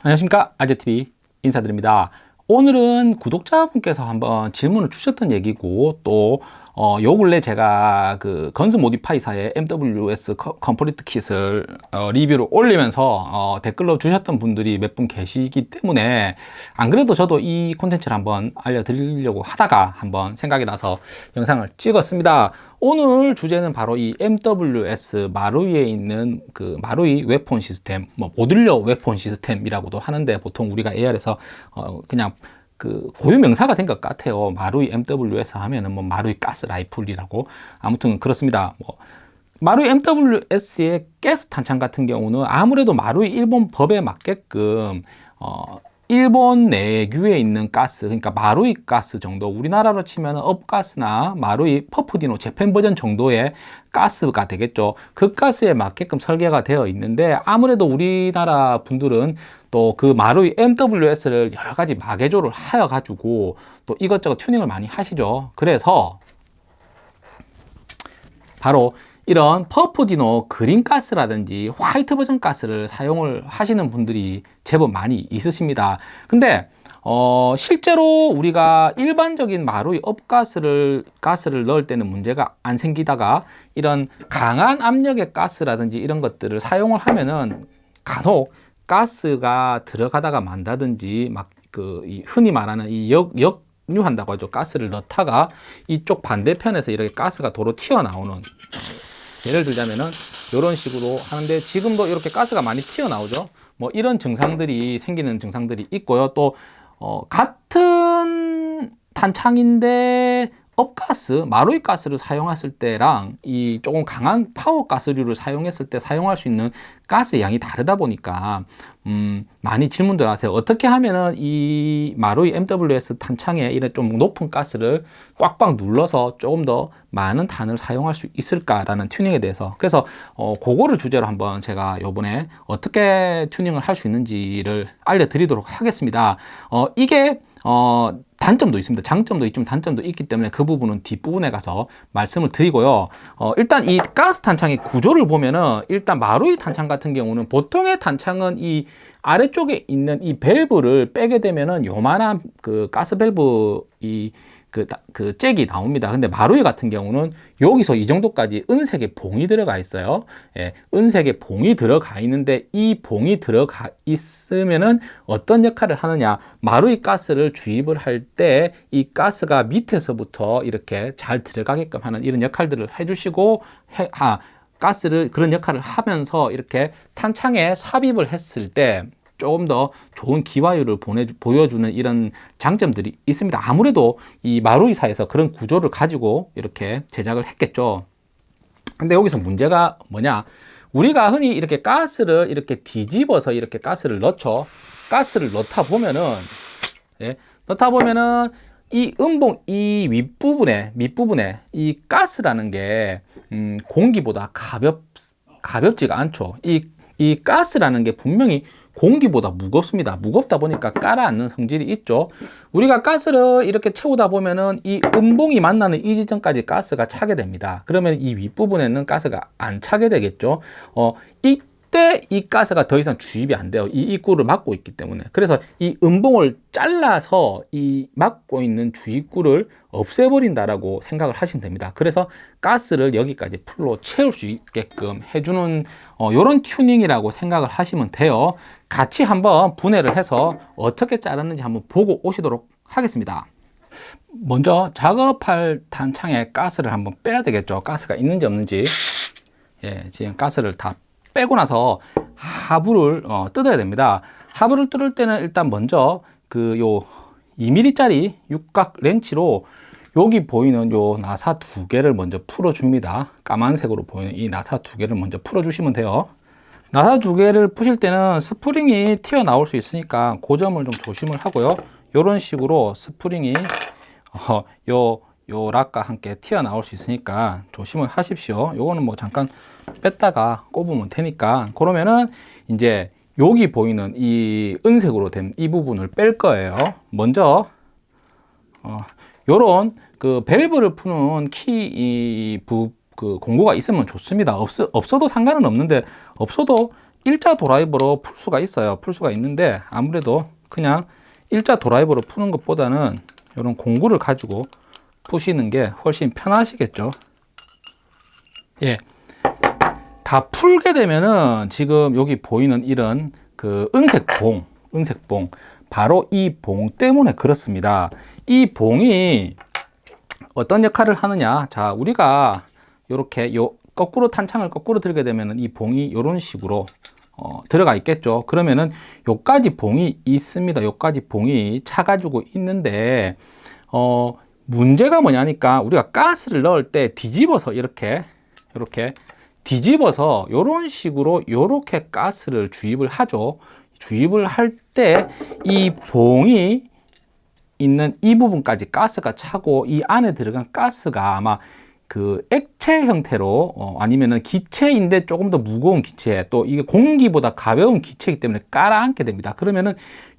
안녕하십니까. 아재TV 인사드립니다. 오늘은 구독자분께서 한번 질문을 주셨던 얘기고 또 어, 요 근래 제가 그 Guns Modify사의 MWS complete kit을 어, 리뷰를 올리면서 어, 댓글로 주셨던 분들이 몇 분 계시기 때문에 안 그래도 저도 이 콘텐츠를 한번 알려드리려고 하다가 한번 생각이 나서 영상을 찍었습니다. 오늘 주제는 바로 이 MWS 마루이에 있는 그 마루이 weapon system, 뭐 modular weapon system이라고도 하는데 보통 우리가 AR에서 어, 그냥 그 고유 명사가 된 것 같아요. 마루이 MWS 하면은 뭐 마루이 가스 라이플이라고 아무튼 그렇습니다. 뭐 마루이 MWS의 가스 탄창 같은 경우는 아무래도 마루이 일본 법에 맞게끔 어 일본 내규에 있는 가스 그러니까 마루이 가스 정도 우리나라로 치면 업가스나 마루이 퍼프디노 재팬 버전 정도의 가스가 되겠죠 그 가스에 맞게끔 설계가 되어 있는데 아무래도 우리나라 분들은 또 그 마루이 MWS를 여러 가지 마개조를 하여 가지고 또 이것저것 튜닝을 많이 하시죠. 그래서 바로 이런 퍼프디노 그린 가스라든지 화이트 버전 가스를 사용을 하시는 분들이 제법 많이 있으십니다. 근데 어, 실제로 우리가 일반적인 마루이 업가스를 가스를 넣을 때는 문제가 안 생기다가 이런 강한 압력의 가스라든지 이런 것들을 사용을 하면은 간혹 가스가 들어가다가 만다든지 막 그 흔히 말하는 이 역, 역류한다고 하죠. 가스를 넣다가 이쪽 반대편에서 이렇게 가스가 도로 튀어나오는. 예를 들자면은 이런 식으로 하는데 지금도 이렇게 가스가 많이 튀어나오죠. 뭐 이런 증상들이 생기는 증상들이 있고요. 또 어, 같은 탄창인데 up가스, 마루이 가스를 사용했을 때랑 이 조금 강한 파워 가스류를 사용했을 때 사용할 수 있는 가스 양이 다르다 보니까 음, 많이 질문들 하세요. 어떻게 하면은 이 마루이 MWS 탄창에 이런 좀 높은 가스를 꽉꽉 눌러서 조금 더 많은 탄을 사용할 수 있을까라는 튜닝에 대해서 그래서 어, 그거를 주제로 한번 제가 요번에 어떻게 튜닝을 할 수 있는지를 알려드리도록 하겠습니다. 어, 이게 어, 단점도 있습니다. 장점도 있지만 단점도 있기 때문에 그 부분은 뒷부분에 가서 말씀을 드리고요. 어, 일단 이 가스 탄창의 구조를 보면은 일단 마루이 탄창 같은 경우는 보통의 탄창은 이 아래쪽에 있는 이 밸브를 빼게 되면은 요만한 그 가스 밸브 이 그, 그 잭이 나옵니다. 근데 마루이 같은 경우는 여기서 이 정도까지 은색의 봉이 들어가 있어요. 예, 은색의 봉이 들어가 있는데 이 봉이 들어가 있으면은 어떤 역할을 하느냐. 마루이 가스를 주입을 할 때 이 가스가 밑에서부터 이렇게 잘 들어가게끔 하는 이런 역할들을 해주시고, 해, 아, 가스를 그런 역할을 하면서 이렇게 탄창에 삽입을 했을 때 조금 더 좋은 기화율을 보내, 보여주는 이런 장점들이 있습니다. 아무래도 이 마루이사에서 그런 구조를 가지고 이렇게 제작을 했겠죠. 근데 여기서 문제가 뭐냐? 우리가 흔히 이렇게 가스를 이렇게 뒤집어서 이렇게 가스를 넣죠. 가스를 넣다 보면은, 예, 넣다 보면은 이 음봉 이 윗부분에 밑부분에 이 가스라는 게 음, 공기보다 가볍 가볍지가 않죠. 이 이 가스라는 게 분명히 공기보다 무겁습니다. 무겁다 보니까 깔아앉는 성질이 있죠. 우리가 가스를 이렇게 채우다 보면은 이 음봉이 만나는 이 지점까지 가스가 차게 됩니다. 그러면 이 윗부분에는 가스가 안 차게 되겠죠. 어, 이 절대 이 가스가 더 이상 주입이 안 돼요. 이 입구를 막고 있기 때문에. 그래서 이 음봉을 잘라서 이 막고 있는 주입구를 없애버린다라고 생각을 하시면 됩니다. 그래서 가스를 여기까지 풀로 채울 수 있게끔 해주는 어, 이런 튜닝이라고 생각을 하시면 돼요. 같이 한번 분해를 해서 어떻게 자르는지 한번 보고 오시도록 하겠습니다. 먼저 작업할 탄창에 가스를 한번 빼야 되겠죠. 가스가 있는지 없는지. 예, 지금 가스를 다 빼고 나서 하부를 어, 뜯어야 됩니다. 하부를 뜯을 때는 일단 먼저 그 요 2mm 짜리 육각 렌치로 여기 보이는 요 나사 두 개를 먼저 풀어 줍니다. 까만색으로 보이는 이 나사 두 개를 먼저 풀어 주시면 돼요. 나사 두 개를 푸실 때는 스프링이 튀어나올 수 있으니까 그 점을 좀 조심을 하고요. 이런 식으로 스프링이 어, 요, 요 lock과 함께 튀어나올 수 있으니까 조심을 하십시오. 요거는 뭐 잠깐 뺐다가 꼽으면 되니까 그러면은 이제 여기 보이는 이 은색으로 된 이 부분을 뺄 거예요. 먼저 어, 요런 그 밸브를 푸는 키부 그 공구가 있으면 좋습니다. 없, 없어도 상관은 없는데 없어도 일자 드라이버로 풀 수가 있어요. 풀 수가 있는데 아무래도 그냥 일자 드라이버로 푸는 것보다는 이런 공구를 가지고 푸시는 게 훨씬 편하시겠죠. 예. 다 풀게 되면은 지금 여기 보이는 이런 그 은색 봉, 은색 봉. 바로 이 봉 때문에 그렇습니다. 이 봉이 어떤 역할을 하느냐. 자, 우리가 이렇게 요 거꾸로 탄창을 거꾸로 들게 되면은 이 봉이 이런 식으로 어, 들어가 있겠죠. 그러면은 요까지 봉이 있습니다. 요까지 봉이 차 가지고 있는데 어, 문제가 뭐냐니까 우리가 가스를 넣을 때 뒤집어서 이렇게 이렇게 뒤집어서 이런 식으로 이렇게 가스를 주입을 하죠. 주입을 할 때 이 봉이 있는 이 부분까지 가스가 차고 이 안에 들어간 가스가 아마 그 액체 형태로 어, 아니면은 기체인데 조금 더 무거운 기체 또 이게 공기보다 가벼운 기체이기 때문에 깔아앉게 됩니다. 그러면은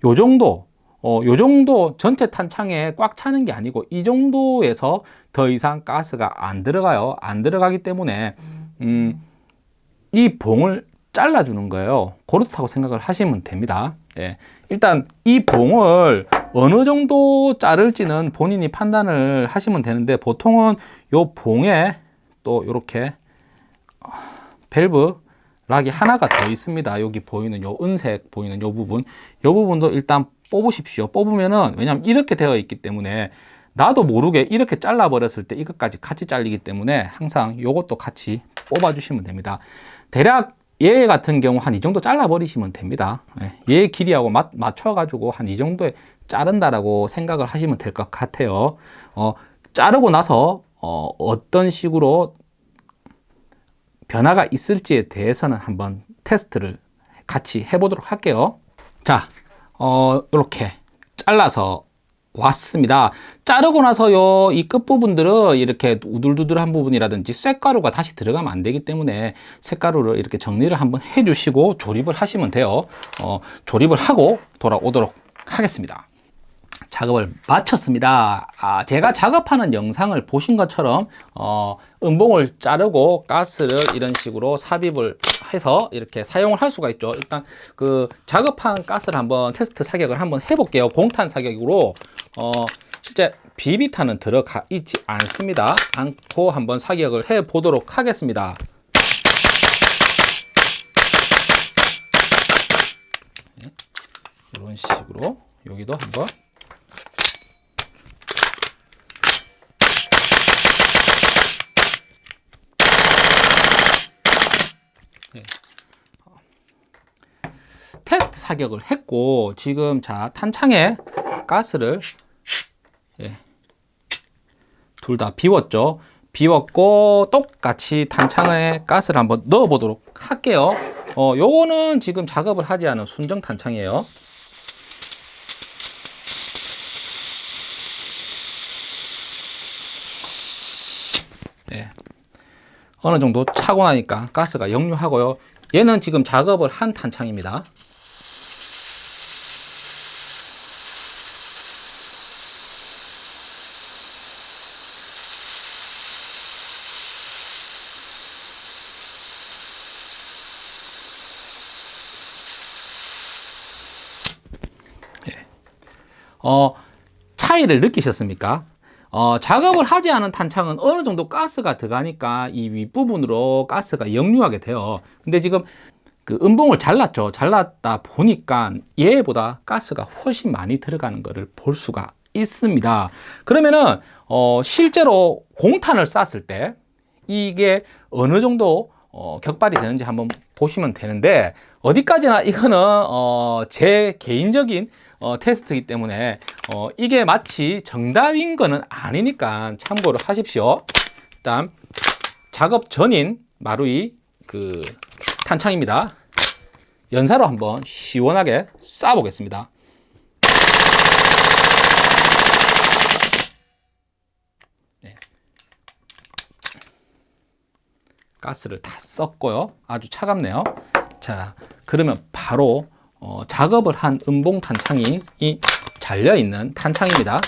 요 정도 어, 요 정도 전체 탄창에 꽉 차는 게 아니고 이 정도에서 더 이상 가스가 안 들어가요. 안 들어가기 때문에 음, 이 봉을 잘라주는 거예요. 그렇다고 생각을 하시면 됩니다. 예. 일단 이 봉을 어느 정도 자를지는 본인이 판단을 하시면 되는데 보통은 요 봉에 또 이렇게 밸브 락이 하나가 더 있습니다. 여기 보이는 요 은색 보이는 요 부분, 요 부분도 일단 뽑으십시오. 뽑으면은 왜냐면 이렇게 되어 있기 때문에 나도 모르게 이렇게 잘라 버렸을 때 이것까지 같이 잘리기 때문에 항상 요것도 같이 뽑아 주시면 됩니다. 대략 얘 같은 경우 한 이 정도 잘라 버리시면 됩니다. 예, 얘 길이하고 맞, 맞춰 가지고 한 이 정도에 자른다라고 생각을 하시면 될 것 같아요. 어, 자르고 나서 어, 어떤 식으로 변화가 있을지에 대해서는 한번 테스트를 같이 해보도록 할게요. 자, 어, 이렇게 잘라서 왔습니다. 자르고 나서요, 이 끝부분들은 이렇게 우둘두둘한 부분이라든지 쇳가루가 다시 들어가면 안 되기 때문에 쇳가루를 이렇게 정리를 한번 해주시고 조립을 하시면 돼요. 어, 조립을 하고 돌아오도록 하겠습니다. 작업을 마쳤습니다. 아, 제가 작업하는 영상을 보신 것처럼 어, 음봉을 자르고 가스를 이런 식으로 삽입을 해서 이렇게 사용을 할 수가 있죠. 일단 그 작업한 가스를 한번 테스트 사격을 한번 해볼게요. 공탄 사격으로 어, 실제 비비탄은 들어가 있지 않습니다. 않고 한번 사격을 해 보도록 하겠습니다. 네, 이런 식으로 여기도 한번 네. 테스트 사격을 했고 지금 자 탄창에 가스를 예, 둘 다 비웠죠. 비웠고 똑같이 탄창에 가스를 한번 넣어 보도록 할게요. 어, 요거는 지금 작업을 하지 않은 순정 탄창이에요. 예. 어느 정도 차고 나니까 가스가 역류하고요. 얘는 지금 작업을 한 탄창입니다. 어, 차이를 느끼셨습니까? 어, 작업을 하지 않은 탄창은 어느 정도 가스가 들어가니까 이 윗부분으로 가스가 역류하게 돼요. 근데 지금 그 음봉을 잘랐죠. 잘랐다 보니까 얘보다 가스가 훨씬 많이 들어가는 것을 볼 수가 있습니다. 그러면은 어, 실제로 공탄을 쐈을 때 이게 어느 정도 어, 격발이 되는지 한번 보시면 되는데 어디까지나 이거는 어, 제 개인적인 어, 테스트이기 때문에 어, 이게 마치 정답인 거는 아니니까 참고를 하십시오. 일단 작업 전인 마루이 그 탄창입니다. 연사로 한번 시원하게 쏴 보겠습니다. 네. 가스를 다 썼고요. 아주 차갑네요. 자, 그러면 바로 어, 작업을 한 음봉 탄창이 이 잘려 있는 탄창입니다.